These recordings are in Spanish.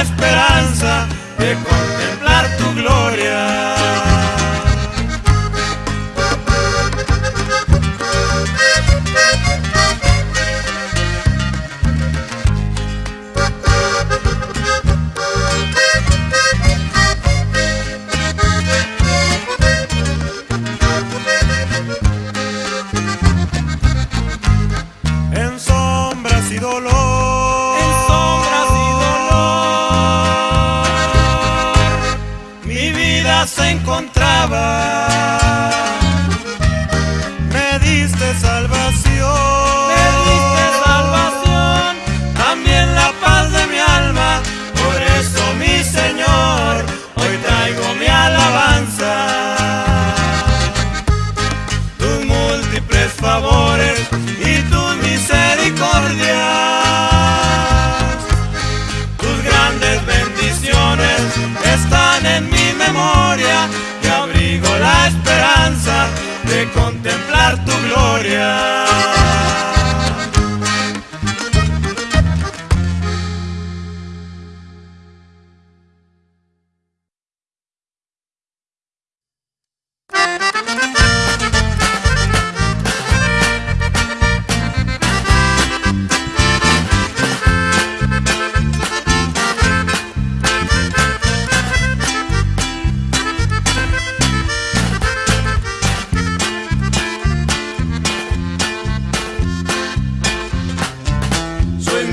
esperanza de contemplar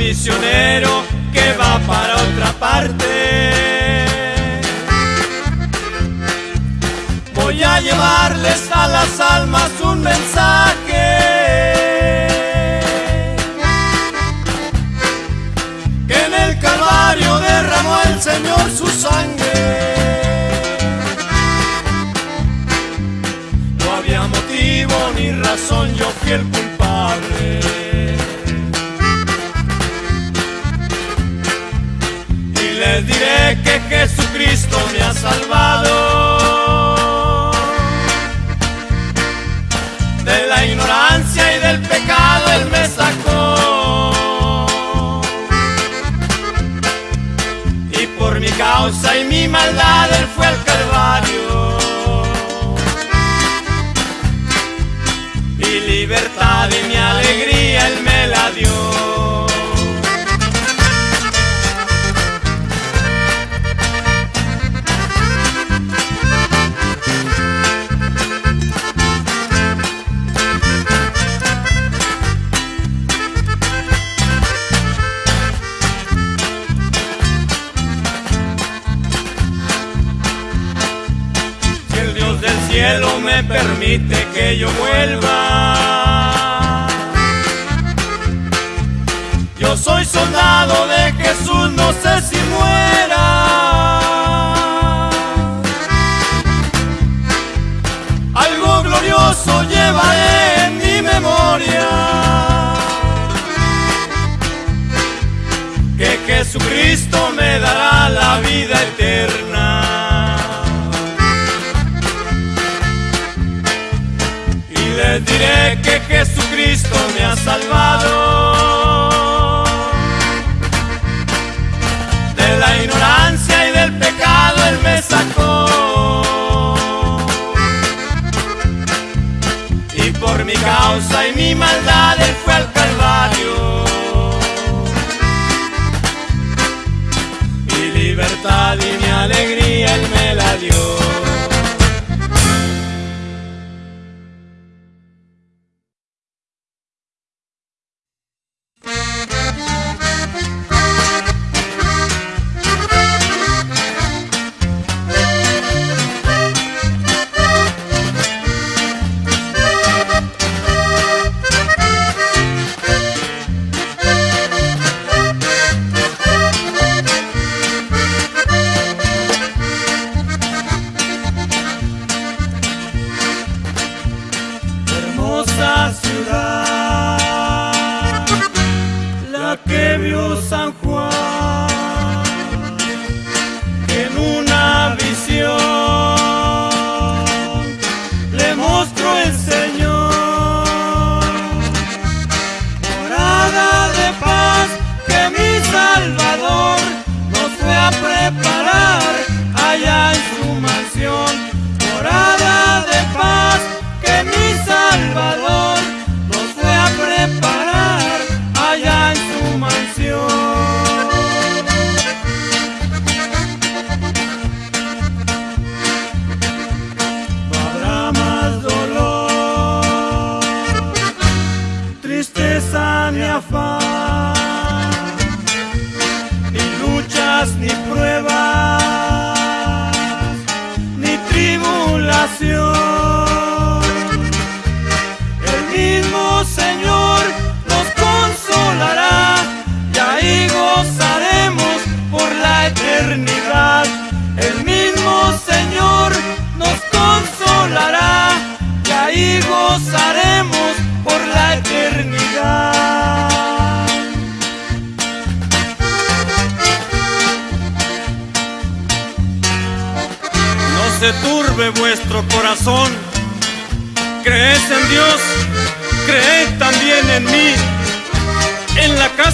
Soy misionero que va para otra parte. Voy a llevarles a las almas un mensaje. Que en el Calvario derramó el Señor su sangre. No había motivo ni razón, yo fui el salvado de la ignorancia y del pecado Él me sacó. Y por mi causa y mi maldad Él fue al Calvario. Y libertad y mi alegría Él me la dio. Permite que yo vuelva. Yo soy soldado de Jesús, no sé si muera. Algo glorioso llevaré en mi memoria. Que Jesucristo me dará salvado de la ignorancia y del pecado Él me sacó. Y por mi causa y mi maldad Él fue al Calvario. Y libertad y mi alegría Él me la dio.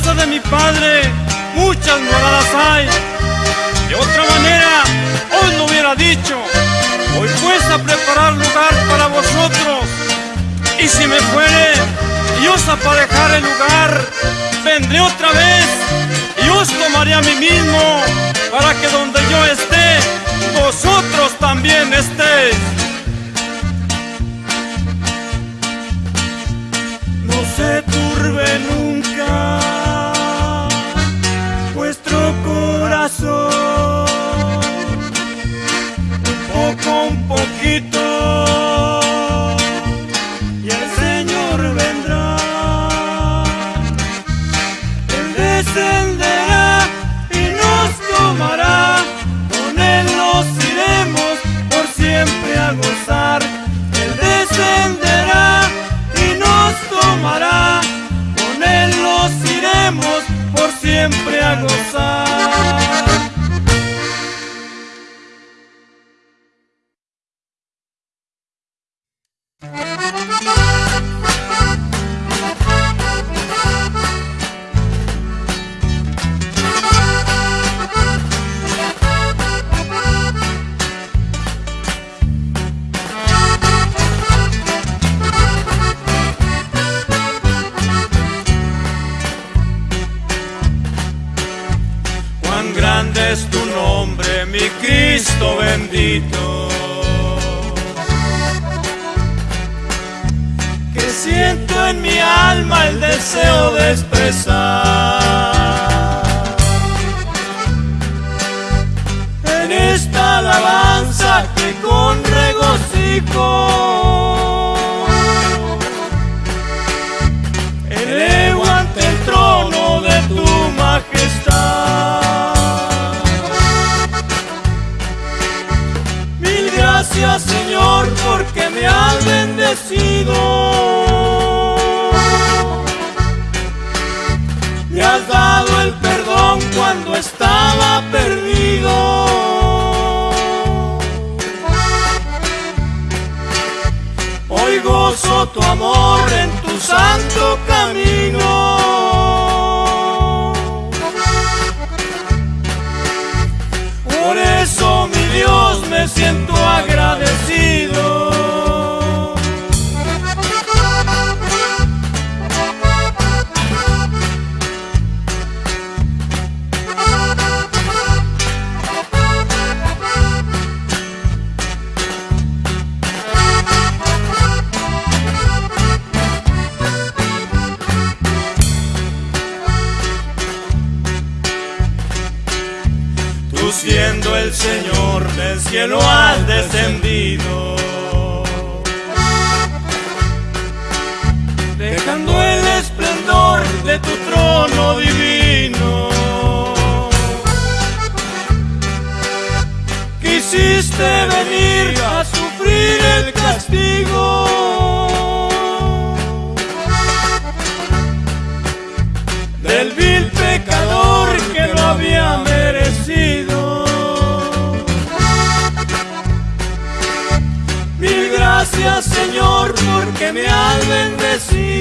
Casa de mi padre muchas moradas hay. De otra manera, os lo hubiera dicho. Voy pues a preparar lugar para vosotros. Y si me fuere y os aparejar el lugar, vendré otra vez y os tomaré a mí mismo, para que donde yo esté, vosotros también estéis. no se turbe nunca poco, un poquito, y el Señor vendrá. Él descenderá y nos tomará. Con Él nos iremos por siempre a gozar. Él descenderá y nos tomará. Con Él nos iremos por siempre a gozar. Regocijo elevo ante el trono de tu majestad. Mil gracias Señor porque me has bendecido. Me has dado el perdón cuando estaba santo camino. Por eso, mi Dios, me siento agradecido. Señor porque me has bendecido.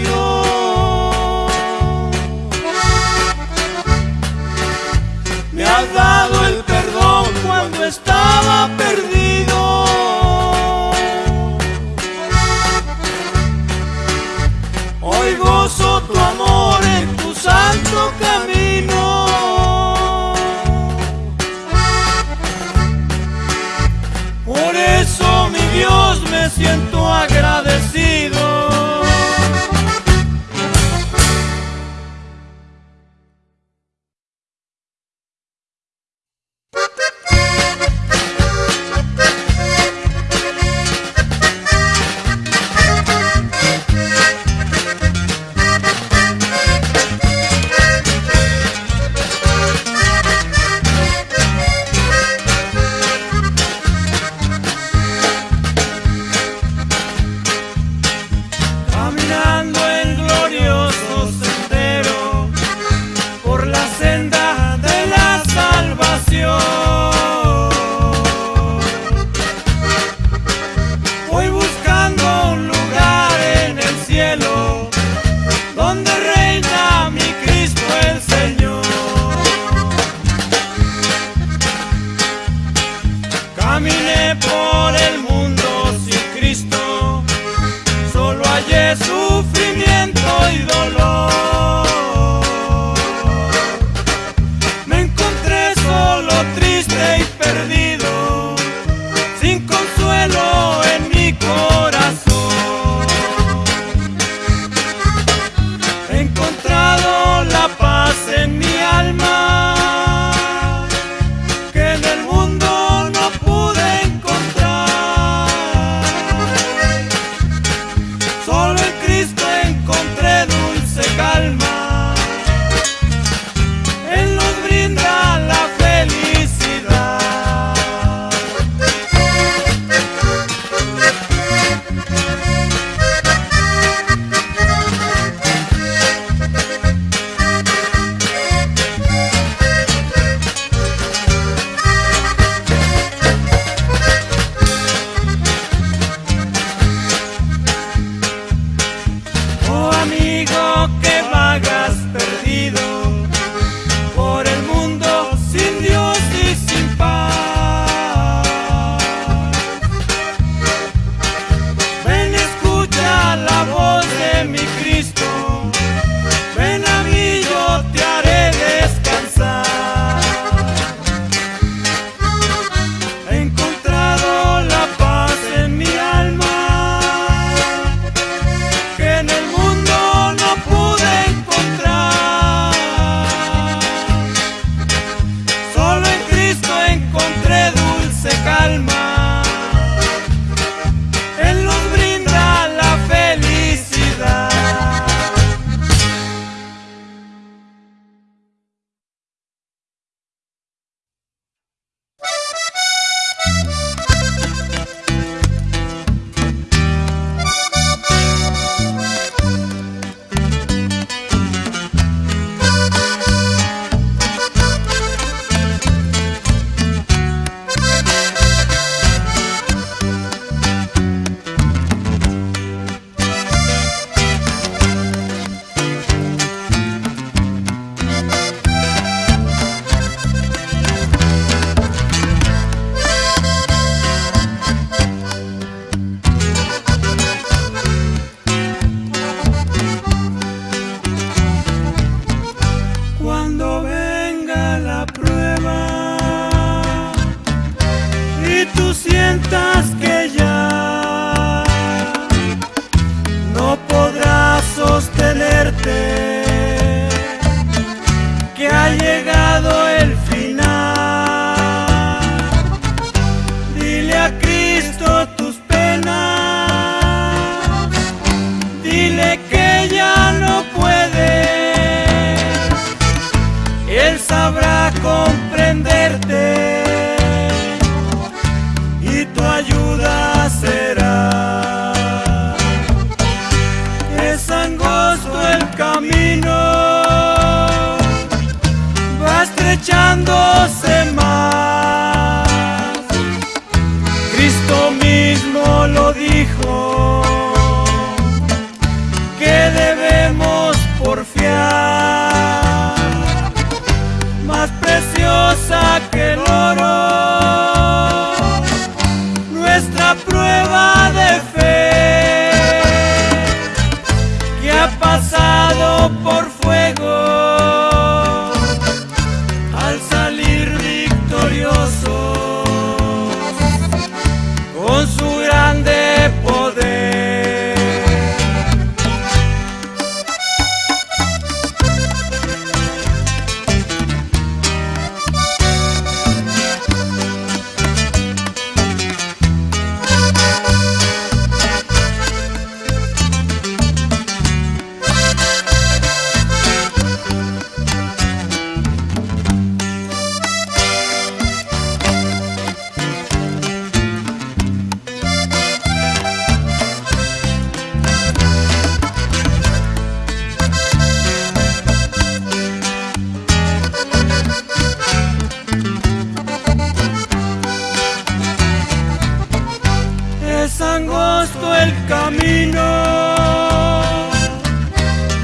angosto el camino,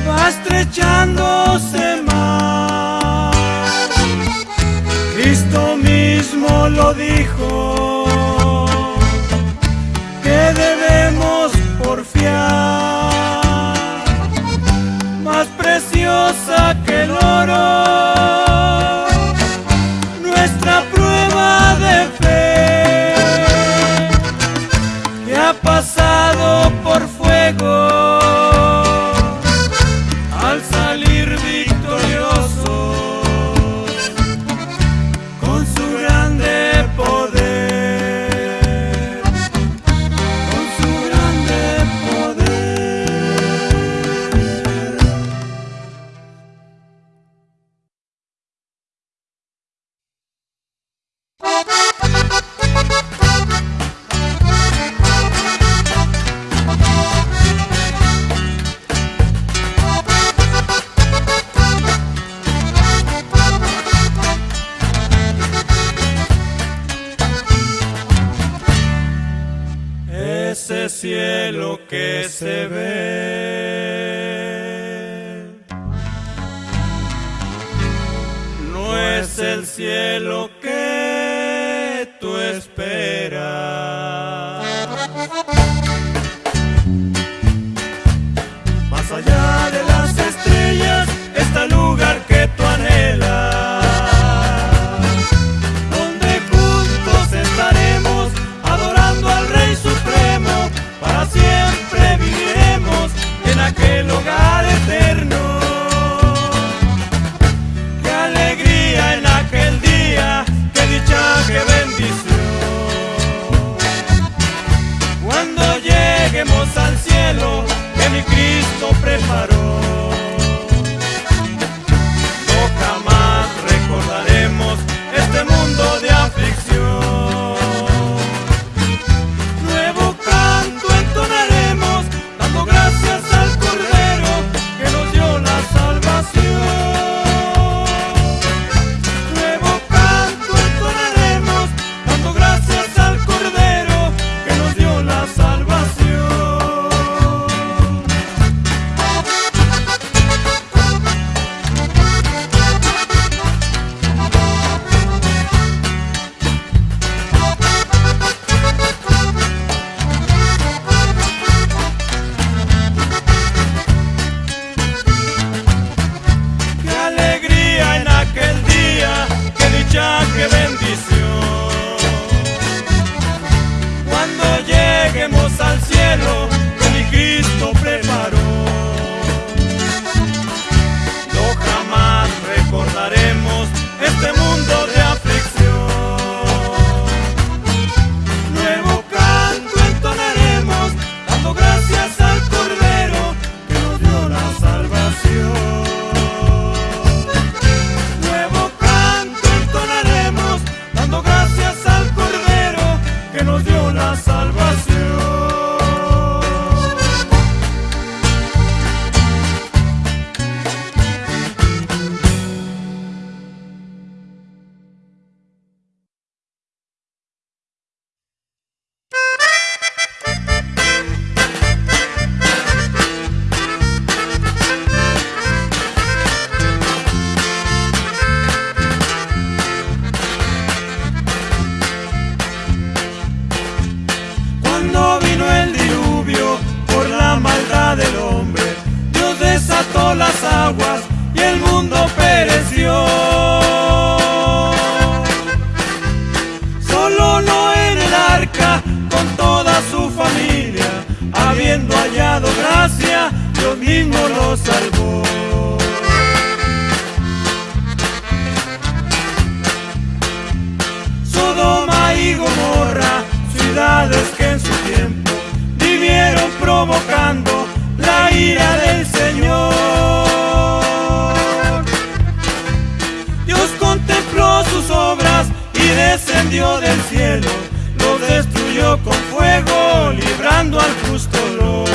va estrechándose más. Cristo mismo lo dijo, que debemos porfiar, más preciosa que el oro. descendió del cielo, lo destruyó con fuego, librando al justo Lot.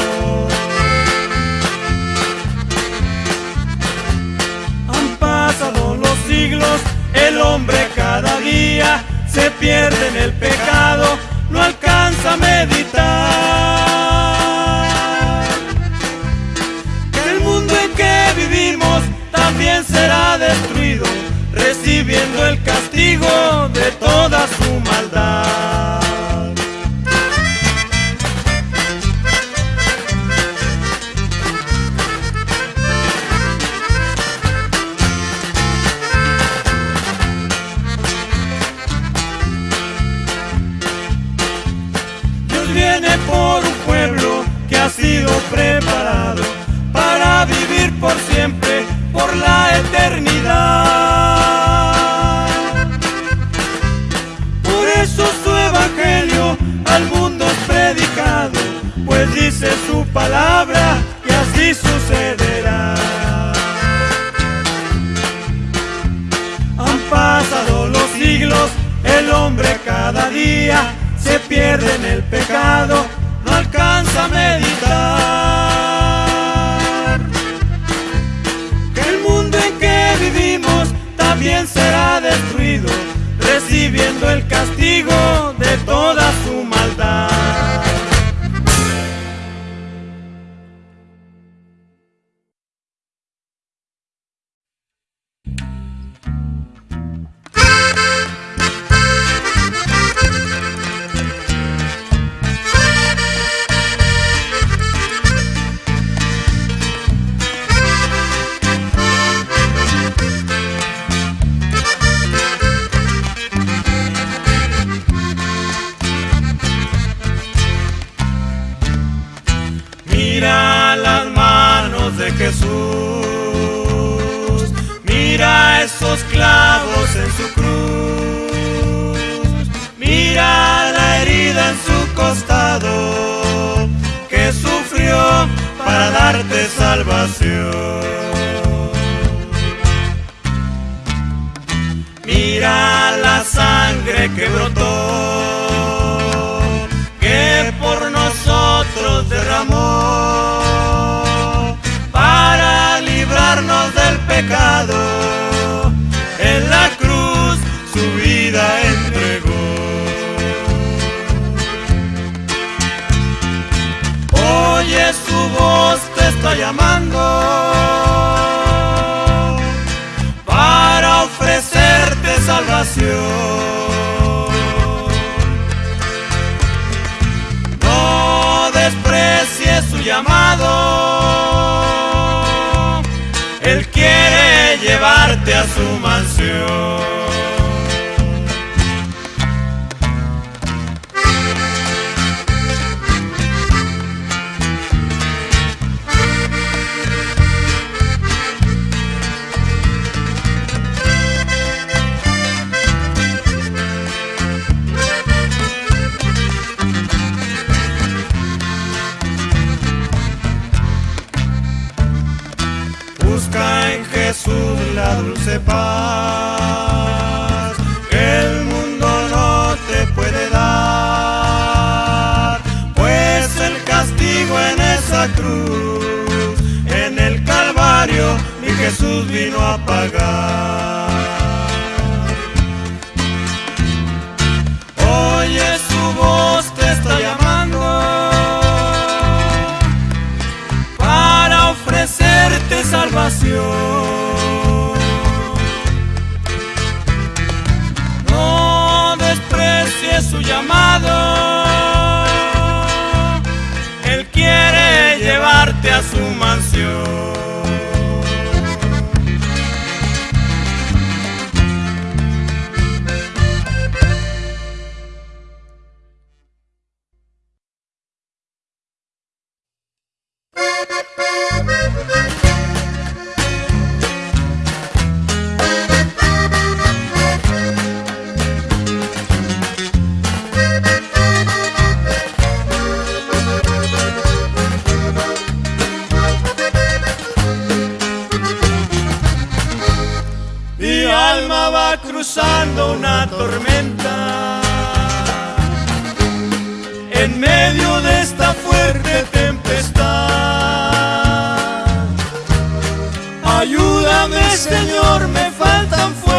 Han pasado los siglos, el hombre cada día se pierde en el pecado, no alcanza a meditar. de toda su maldad. Mira la sangre que brotó, que por nosotros derramó, para librarnos del pecado. En la cruz su vida entregó. Oye su voz, te está llamando. salvación. No desprecies su llamado, Él quiere llevarte a su mansión. su llamado. Él quiere llevarte a su mansión. Válgame, Señor, me faltan fuerzas.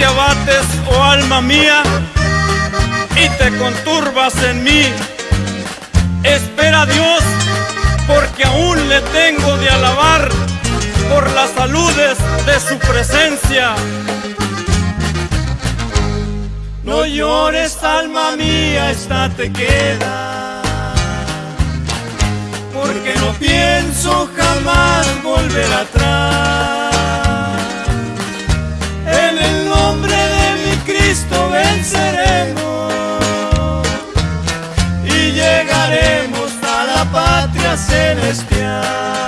Te abates, oh alma mía, y te conturbas en mí? Espera a Dios, porque aún le tengo de alabar por las saludes de su presencia. No llores, alma mía, esta te queda. Porque no pienso jamás volver atrás. venceremos y llegaremos a la patria celestial.